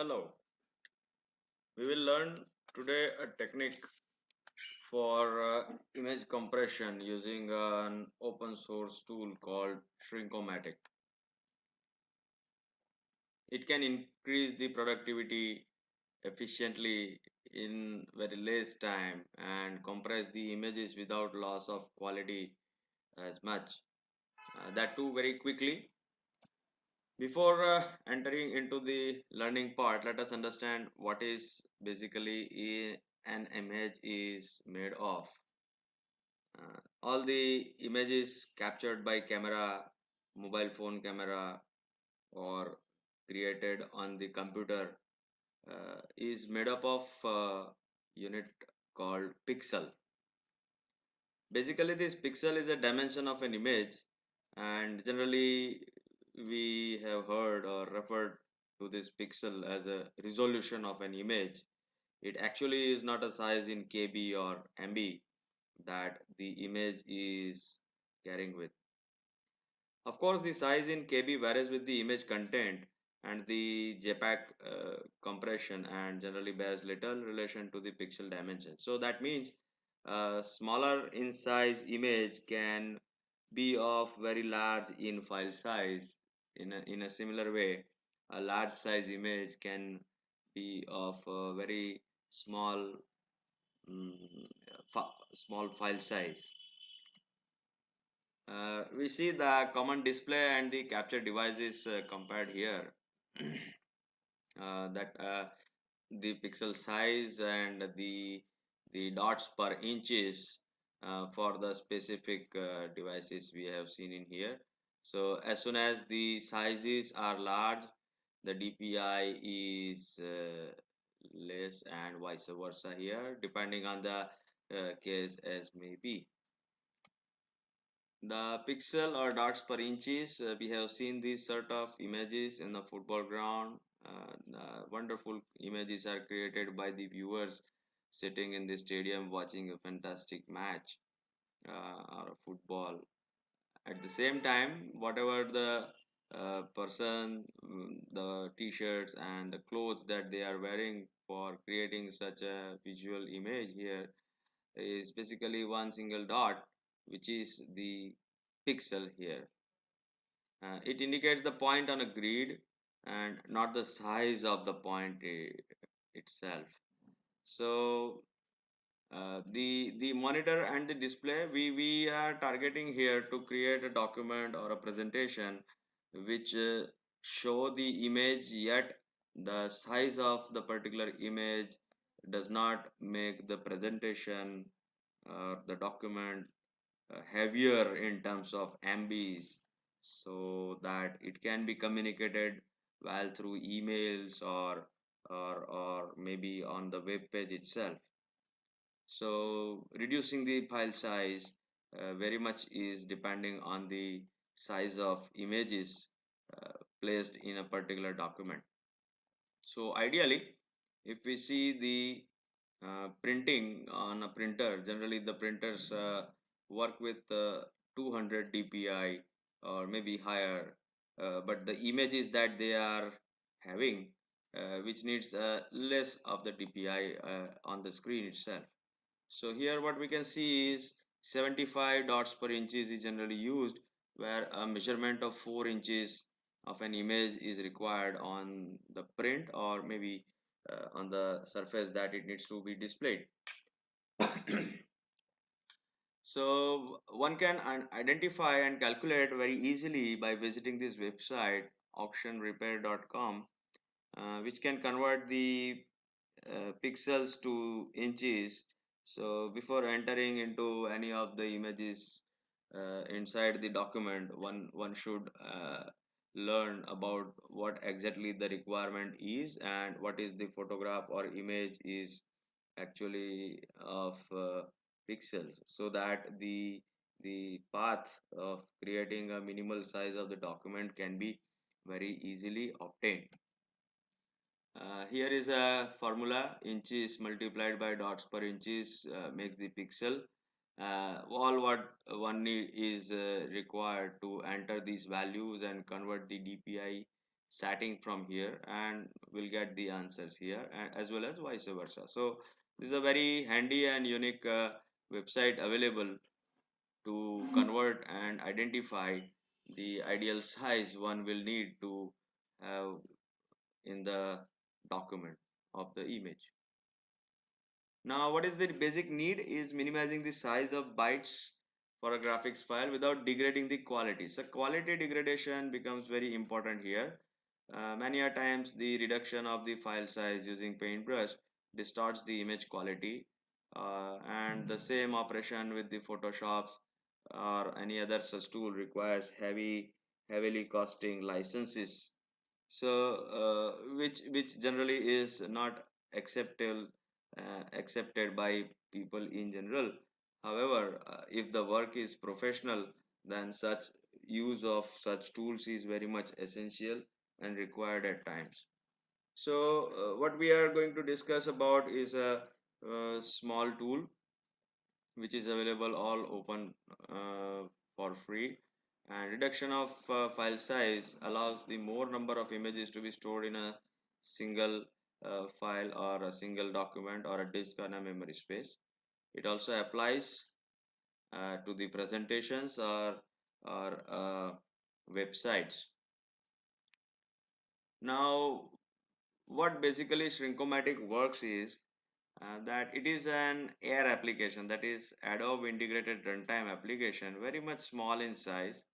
Hello, we will learn today a technique for uh, image compression using an open source tool called Shrinkomatic. It can increase the productivity efficiently in very less time and compress the images without loss of quality as much. Uh, that too very quickly. Before uh, entering into the learning part, let us understand what is basically an image is made of. Uh, all the images captured by camera, mobile phone camera, or created on the computer uh, is made up of unit called pixel. Basically, this pixel is a dimension of an image, and generally we have heard or referred to this pixel as a resolution of an image. It actually is not a size in KB or MB that the image is carrying with. Of course, the size in KB varies with the image content and the JPEG uh, compression and generally bears little relation to the pixel dimension. So that means a smaller in size image can be of very large in file size. In a, in a similar way, a large size image can be of a very small mm, small file size. Uh, we see the common display and the capture devices uh, compared here. uh, that uh, the pixel size and the the dots per inches uh, for the specific uh, devices we have seen in here. So as soon as the sizes are large, the DPI is uh, less and vice versa here, depending on the uh, case as may be. The pixel or dots per inches, uh, we have seen these sort of images in the football ground. Uh, wonderful images are created by the viewers sitting in the stadium watching a fantastic match uh, or football. At the same time, whatever the uh, person, mm, the t-shirts and the clothes that they are wearing for creating such a visual image here is basically one single dot which is the pixel here. Uh, it indicates the point on a grid and not the size of the point itself. So uh, the the monitor and the display we we are targeting here to create a document or a presentation which uh, show the image yet the size of the particular image does not make the presentation or the document uh, heavier in terms of MBs so that it can be communicated well through emails or or or maybe on the web page itself so reducing the file size uh, very much is depending on the size of images uh, placed in a particular document. So ideally if we see the uh, printing on a printer generally the printers uh, work with uh, 200 dpi or maybe higher uh, but the images that they are having which needs less of the dpi on the screen itself so here what we can see is 75 dots per inches is generally used where a measurement of 4 inches of an image is required on the print or maybe uh, on the surface that it needs to be displayed. so one can identify and calculate very easily by visiting this website auctionrepair.com uh, which can convert the uh, pixels to inches so before entering into any of the images uh, inside the document one one should uh, learn about what exactly the requirement is and what is the photograph or image is actually of uh, pixels so that the the path of creating a minimal size of the document can be very easily obtained uh, here is a formula inches multiplied by dots per inches uh, makes the pixel. Uh, all what one need is uh, required to enter these values and convert the DPI setting from here and we'll get the answers here and as well as vice versa so this is a very handy and unique uh, website available to convert and identify the ideal size one will need to have in the document of the image now, what is the basic need is minimizing the size of bytes for a graphics file without degrading the quality. So quality degradation becomes very important here. Uh, many a times the reduction of the file size using paintbrush distorts the image quality uh, and the same operation with the photoshops or any other such tool requires heavy heavily costing licenses so uh, which which generally is not acceptable uh, accepted by people in general. However uh, if the work is professional then such use of such tools is very much essential and required at times. So uh, what we are going to discuss about is a, a small tool which is available all open uh, for free and reduction of uh, file size allows the more number of images to be stored in a single uh, file or a single document or a disk on a memory space. It also applies uh, to the presentations or or uh, websites. Now what basically shrinkomatic works is uh, that it is an air application that is adobe integrated runtime application very much small in size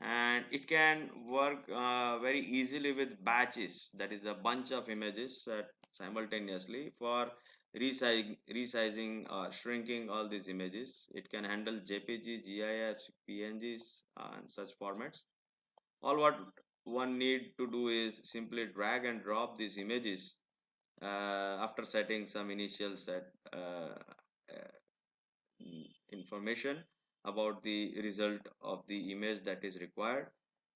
and it can work uh, very easily with batches. That is a bunch of images uh, simultaneously for resizing, or shrinking all these images. It can handle jpg gifs pngs uh, and such formats. All what one need to do is simply drag and drop these images uh, after setting some initial set uh, uh, information about the result of the image that is required.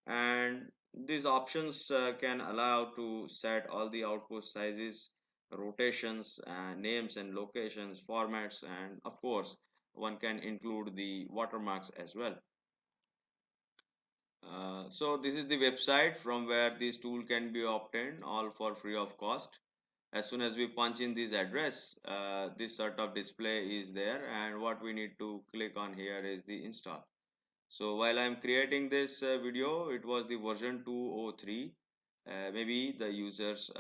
And these options uh, can allow to set all the output sizes rotations names and locations formats and of course one can include the watermarks as well. Uh, so this is the website from where this tool can be obtained all for free of cost as soon as we punch in this address uh, this sort of display is there and what we need to click on here is the install. So while I'm creating this uh, video it was the version 203 uh, maybe the users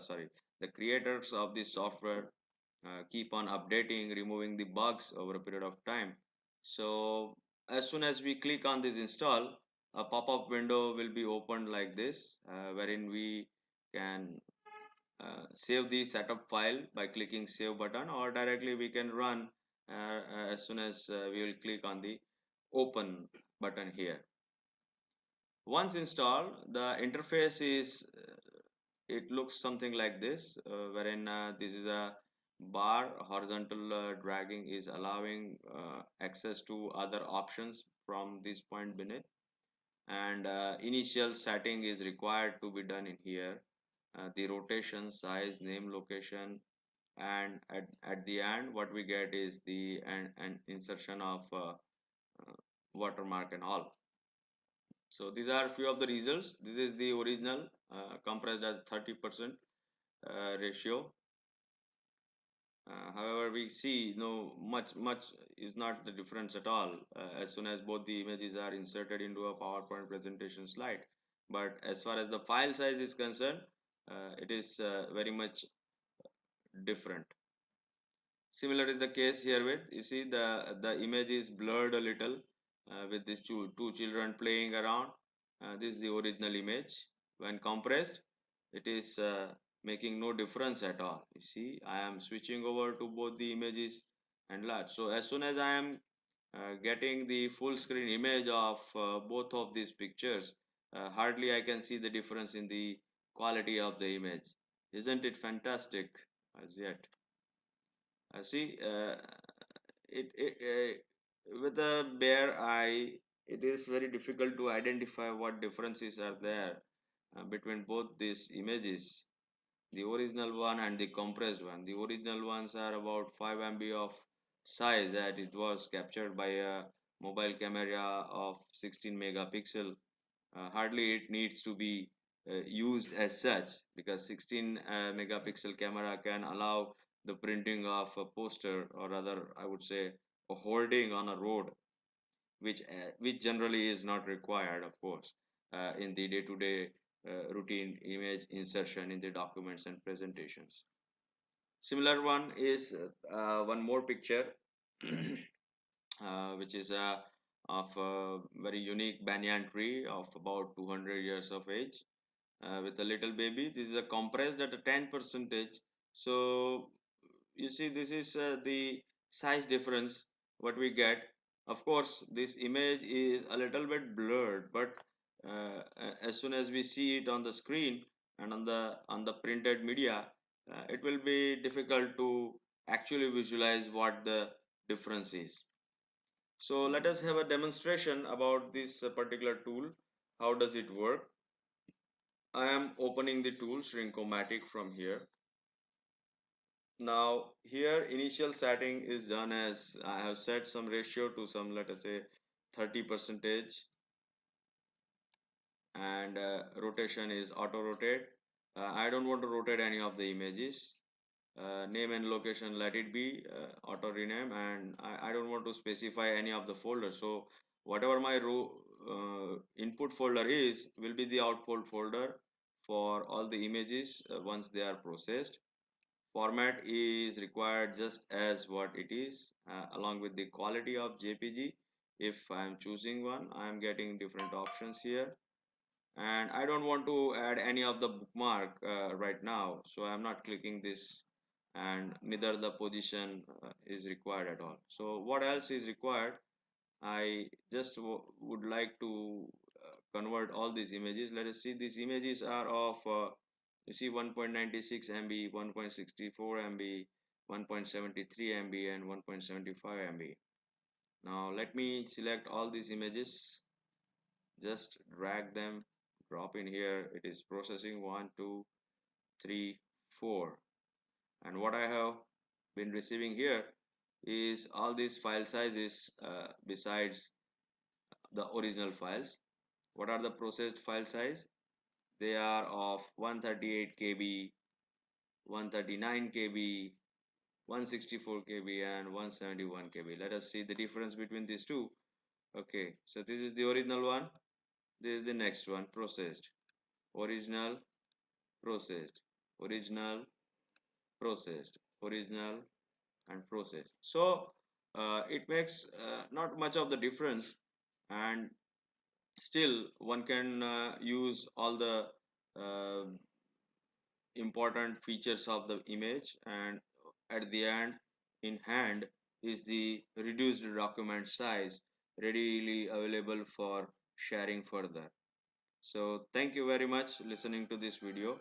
sorry the creators of this software uh, keep on updating removing the bugs over a period of time. So as soon as we click on this install a pop-up window will be opened like this uh, wherein we can uh, save the setup file by clicking save button or directly we can run uh, as soon as uh, we will click on the open button here. Once installed the interface is uh, it looks something like this uh, wherein uh, this is a bar horizontal uh, dragging is allowing uh, access to other options from this point beneath. And uh, initial setting is required to be done in here uh, the rotation size name location and at, at the end what we get is the and, and insertion of uh, uh, watermark and all. So these are a few of the results. This is the original uh, compressed at 30 percent ratio. Uh, however we see no much much is not the difference at all. Uh, as soon as both the images are inserted into a powerpoint presentation slide. But as far as the file size is concerned it is uh, very much different. Similar is the case here with you see the the image is blurred a little uh, with these two two children playing around. Uh, this is the original image. When compressed it is uh, making no difference at all. You see i am switching over to both the images and large. So as soon as i am uh, getting the full screen image of uh, both of these pictures uh, hardly i can see the difference in the quality of the image. Isn't it fantastic as yet? Uh, see uh, it, it uh, with a bare eye it is very difficult to identify what differences are there uh, between both these images. The original one and the compressed one. The original ones are about 5 MB of size that it was captured by a mobile camera of 16 megapixel. Uh, hardly it needs to be used as such because 16 uh, megapixel camera can allow the printing of a poster or rather I would say a hoarding on a road which uh, which generally is not required of course uh, in the day-to-day uh, routine image insertion in the documents and presentations. Similar one is uh, one more picture uh, which is a of a very unique banyan tree of about 200 years of age uh, with a little baby. This is a compressed at a 10 percentage. So you see this is uh, the size difference what we get. Of course this image is a little bit blurred but uh, as soon as we see it on the screen and on the on the printed media uh, it will be difficult to actually visualize what the difference is. So let us have a demonstration about this particular tool. How does it work I am opening the tool Shrinkomatic from here. Now here initial setting is done as I have set some ratio to some let us say 30 percentage. And uh, rotation is auto rotate. Uh, I don't want to rotate any of the images. Uh, name and location let it be uh, auto rename. And I, I, don't want to specify any of the folders. So whatever my row uh, input folder is will be the output folder for all the images uh, once they are processed. Format is required just as what it is uh, along with the quality of jpg if i am choosing one i am getting different options here. And i don't want to add any of the bookmark uh, right now so i'm not clicking this and neither the position uh, is required at all. So what else is required i just would like to uh, convert all these images let us see these images are of uh, you see 1.96 MB, 1.64 MB, 1.73 MB and 1.75 MB. Now let me select all these images, just drag them, drop in here. It is processing one, two, three, four. And what I have been receiving here is all these file sizes uh, besides the original files. What are the processed file size? they are of 138 KB 139 KB 164 KB and 171 KB let us see the difference between these two. Okay so this is the original one. This is the next one processed. Original processed. Original processed. Original and processed so uh, it makes uh, not much of the difference and still one can uh, use all the uh, important features of the image and at the end in hand is the reduced document size readily available for sharing further. So thank you very much listening to this video